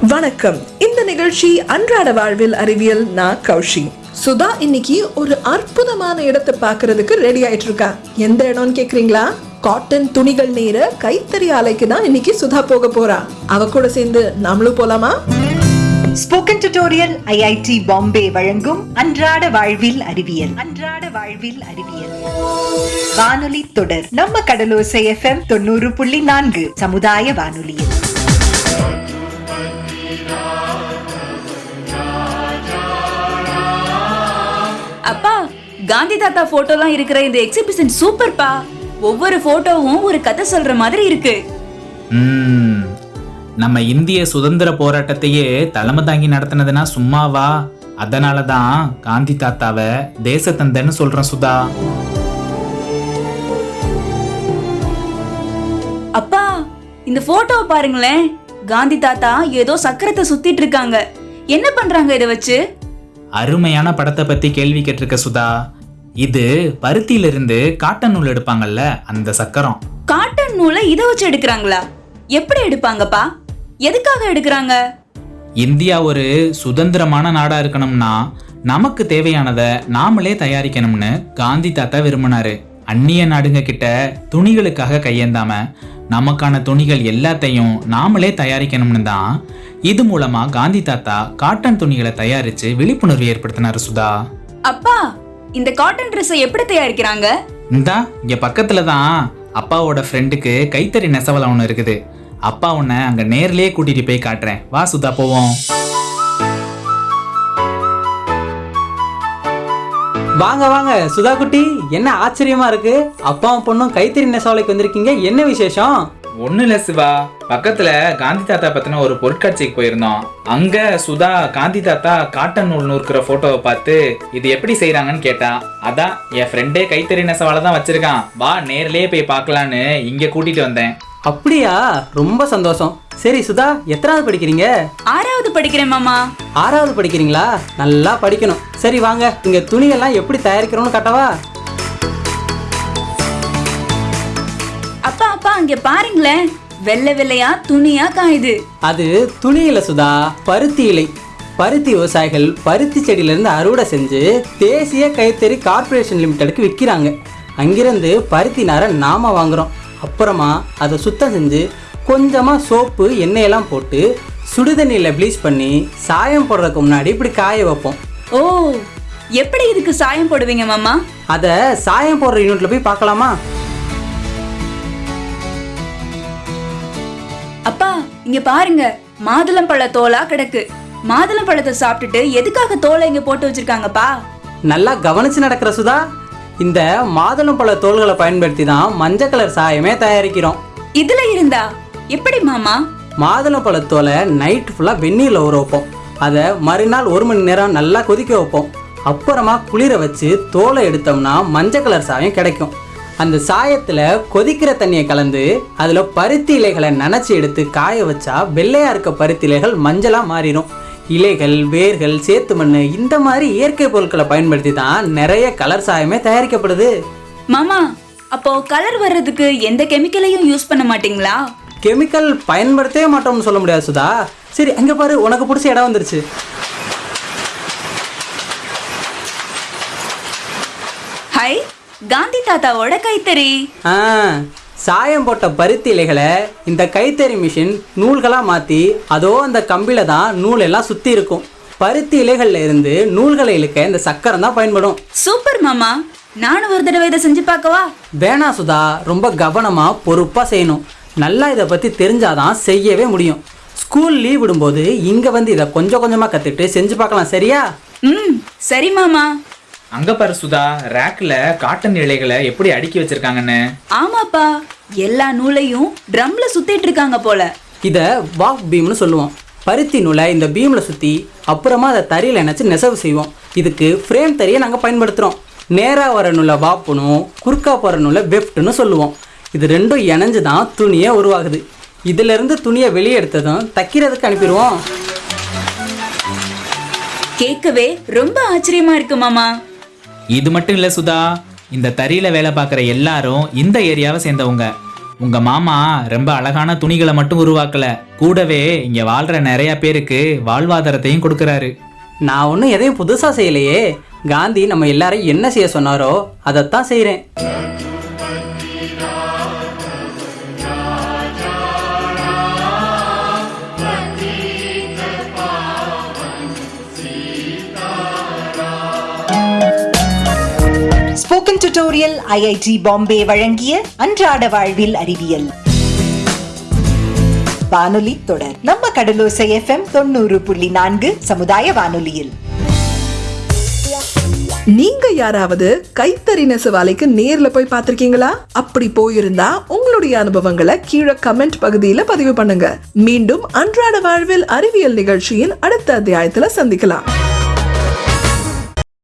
வணக்கம். இந்த நிகழ்ச்சி அன்றாட வாழ்வில் அறிவியல் நான் கௌஷி. சுதா இன்னைக்கு ஒரு அற்புதமான இடத்தை பார்க்கறதுக்கு ரெடி ஆயிட்டு இருக்கா எந்த இடம்னு கேக்குறீங்களா? காட்டன் துணிகள் நேர கைத்தறி ஆலைக்கு தான் இன்னைக்கு சுதா போக போறா. அவ கூட சேர்ந்து நாமளும் போலாமா? ஸ்போக்கன் டியூட்டோரியல் ஐஐடி பாம்பே வழங்கும் அன்றாட வாழ்வில் அறிவியல். அன்றாட வாழ்வில் அறிவியல். வானொலி தொடர். நம்ம கடலோசை எஃப்எம் தொண்ணூறு புள்ளி நான்கு சமுதாய வானொலியில். அப்பா காந்தி தாத்தா போட்டோலாம் இருக்கிற இந்த எக்ஸிபிஷன் சூப்பர்ப்பா ஒவ்வொரு போட்டோவும் ஒரு கதை சொல்ற மாதிரி இருக்கு. ம், நம்ம இந்திய சுதந்திர போராட்டத்தையே தலைமை தாங்கி நடத்தினதுனா சும்மாவா? அதனால தான் காந்தி தாத்தாவை தேசத்தந்தன்னு சொல்றேன் சுதா. அப்பா இந்த போட்டோவை பாருங்களேன். காந்தி தாத்தா ஏதோ சக்கரத்தை சுத்திட்டு இருக்காங்க. என்ன பண்றாங்க இதை வச்சு? அருமையான படத்தை பத்தி கேள்வி கேட்டிருக்க சுதா. இது பருத்தியிலிருந்து காட்டன் நூல் எடுப்பாங்கல்ல அந்த சக்கரம். காட்டன் நூலை இதை வச்சு எடுக்கிறாங்களா? எப்படி எடுப்பாங்கப்பா? எதுக்காக எடுக்கிறாங்க? இந்தியா ஒரு சுதந்திரமான நாடா இருக்கணும்னா நமக்கு தேவையானதை நாமளே தயாரிக்கணும்னு காந்தி தாத்தா விரும்பினாரு. அந்நிய நாடுங்க கிட்ட துணிகளுக்காக கையேந்தாம நமக்கான துணிகள் எல்லாத்தையும் நாமளே தயாரிக்கணும்னு தான் இது மூலமா காந்தி தாத்தா காட்டன் துணிகளை தயாரிச்சு விழிப்புணர்வு ஏற்படுத்தினாரு சுதா. அப்பா இந்த காட்டன் ட்ரெஸ்ஸை எப்படி தயாரிக்கிறாங்க? இந்தா இங்க பக்கத்துல தான் அப்பாவோட ஃப்ரெண்டுக்கு கைத்தறி நெசவலம் ஒன்று இருக்குது. அப்பா உன்னை அங்க நேர்லயே கூட்டிட்டு போய் காட்டுறேன். வா சுதா போவோம். வாங்க வாங்க. சுதா குட்டி என்ன ஆச்சரியமா இருக்கு? அப்பாவும் பொண்ணும் கைத்தறி நெசவாலைக்கு வந்திருக்கீங்க. என்ன விசேஷம்? ஒன்றும் இல்லை சிவா. பக்கத்துல காந்தி தாத்தா பத்தின ஒரு பொருட்காட்சிக்கு போயிருந்தோம். அங்க சுதா காந்தி தாத்தா காட்டன் நூல் நூற்கிற போட்டோவை பார்த்து இது எப்படி செய்கிறாங்கன்னு கேட்டா அதான் என் ஃப்ரெண்டே கைத்தறி நெசவால தான் வச்சிருக்கான். வா நேர்லயே போய் பார்க்கலான்னு இங்க கூட்டிட்டு வந்தேன். அப்படியா? ரொம்ப சந்தோஷம். சரி சுதா எத்தனாவது படிக்கிறீங்க? ஆறாவது படிக்கிறேன் மாமா. ஆறாவது படிக்கிறீங்களா? நல்லா படிக்கணும். சரி வாங்க. இங்க துணியெல்லாம் எப்படி தயாரிக்கிறோம்னு காட்டவா? அப்பா அப்பா அங்க பாருங்களேன். வெள்ளை வெள்ளையா துணியா காயுது. அது துணி இல்லை சுதா. பருத்தி இலை. பருத்தி விவசாயிகள் பருத்தி செடியிலேருந்து அறுவடை செஞ்சு தேசிய கைத்தறி கார்ப்பரேஷன் லிமிடெடுக்கு விற்கிறாங்க. அங்கிருந்து பருத்தி நாரை நாம வாங்குறோம். அப்புறமா அதை சுத்தம் செஞ்சு கொஞ்சமாக சோப்பு எண்ணெயெல்லாம் போட்டு சுடுதண்ணியில் ப்ளீச் பண்ணி சாயம் போடுறதுக்கு முன்னாடி இப்படி காய வைப்போம். ஓ எப்படி இதுக்கு சாயம் போடுவீங்க மாமா? அதை சாயம் போடுற யூனிட்ல போய் பார்க்கலாமா? அப்பா இங்க பாருங்க மாதுளம்பழ தோலா கிடக்கு. மாதுளம்பழத்தை சாப்பிட்டுட்டு எதுக்காக தோலை இங்க போட்டு வச்சிருக்காங்கப்பா? நல்லா கவனிச்சு நடக்கிற சுதா இந்த மாதுளம்பழ தோல்களை பயன்படுத்தி தான் மஞ்சள் கலர் சாயமே தயாரிக்கிறோம். இதுல இருந்தா எப்படி மாமா? மாதுளம்பழத்தோலை நைட் ஃபுல்லாக வெந்நீரில் ஊற வைப்போம். அதை மறுநாள் ஒரு மணி நேரம் நல்லா கொதிக்க வைப்போம். அப்புறமா குளிர வச்சு தோலை எடுத்தோம்னா மஞ்சள் கலர் சாயம் கிடைக்கும். அந்த சாயத்தில் கொதிக்கிற தண்ணியை கலந்து அதில் பருத்தி இலைகளை நனைச்சி எடுத்து காய வச்சா வெள்ளையாக இருக்க பருத்தி இலைகள் மஞ்சளாக மாறிடும். இலைகள் வேர்கள் சேத்து மண் இந்த மாதிரி இயற்கை பொருட்களை பயன்படுத்தி தான் நிறைய கலர் சாயமே தயாரிக்கப்படுது. மாமா அப்போ கலர் வர்றதுக்கு எந்த கெமிக்கலையும் யூஸ் பண்ண மாட்டீங்களா? கெமிக்கல் பயன்படுத்தவே மாட்டோம்னு சொல்ல முடியாது சுதா. சரி அங்கே பாரு உனக்கு பிடிச்ச இடம் வந்துருச்சு. ஹை காந்தி தாத்தாவோட கைத்தறி. ஆ. சாயம் போட்ட பருத்தி இலைகளை இந்த கைத்தறி மிஷின் நூல்களாக மாற்றி அதோ அந்த கம்பியில் தான் நூல் எல்லாம் சுற்றி இருக்கும். பருத்தி இலைகள்ல இருந்து நூல்களை இழுக்க இந்த சக்கரம் தான் பயன்படும். சூப்பர் மாமா. நானும் ஒரு தடவை இதை செஞ்சு பார்க்கவா? வேணா சுதா ரொம்ப கவனமாக பொறுப்பாக செய்யணும். நல்லா இதை பற்றி தெரிஞ்சாதான் செய்யவே முடியும். ஸ்கூல் லீவ் விடும்போது இங்கே வந்து இதை கொஞ்சம் கொஞ்சமாக கற்றுட்டு செஞ்சு பார்க்கலாம் சரியா? ம் சரி மாமா. அங்க பாரு சுதா ரேக்ல காட்டன் இலைகளை எப்படி அடுக்கி வச்சிருக்காங்கன்னு. ஆமாப்பா எல்லா நூலையும் ட்ரம்ல சுத்திட்டு இருக்காங்க போல. இதை வாக் பீம்னு சொல்லுவோம். பருத்தி நூலை இந்த பீமில் சுற்றி அப்புறமா அதை தறியில் இணைச்சி நெசவு செய்வோம். இதுக்கு ஃப்ரேம் தறியை நாங்கள் பயன்படுத்துகிறோம் நேராக வர நூலை வாப்புனும் குறுக்கா போகிற நூலை வெஃப்ட்னு சொல்லுவோம். இது ரெண்டும் இணைஞ்சு தான் துணியே உருவாகுது. இதிலிருந்து துணியை வெளியே எடுத்ததும் தைக்கிறதுக்கு அனுப்பிடுவோம். கேட்கவே ரொம்ப ஆச்சரியமா இருக்கு மாமா. இது மட்டும் இல்லை சுதா இந்த தறியில் வேலை பார்க்குற எல்லாரும் இந்த ஏரியாவை சேர்ந்தவங்க. உங்கள் மாமா ரொம்ப அழகான துணிகளை மட்டும் உருவாக்கல. கூடவே இங்கே வாழ்கிற நிறையா பேருக்கு வாழ்வாதாரத்தையும் கொடுக்குறாரு. நான் ஒன்றும் எதையும் புதுசாக செய்யலையே. காந்தி நம்ம எல்லாரையும் என்ன செய்ய சொன்னாரோ அதைத்தான் செய்கிறேன் ஸ்போக்கன் டியூட்டோரியல் ஐஐடி பாம்பே வழங்கிய அன்றாட வாழ்வில் அறிவியல். வானொலி தொடர். நம்ம கடலோசை எஃப்எம் தொண்ணூறு புள்ளி நான்கு சமுதாய வானொலியில். நீங்க யாராவது கைத்தறி நெசவாலைக்கு நேர்ல போய் பார்த்திருக்கீங்களா? அப்படி போயிருந்தா உங்களுடைய அனுபவங்களை கீழே கமெண்ட் பகுதியில பதிவு பண்ணுங்க. மீண்டும் அன்றாட வாழ்வில் அறிவியல் நிகழ்ச்சியின் அடுத்த அத்தியாயத்துல சந்திக்கலாம்.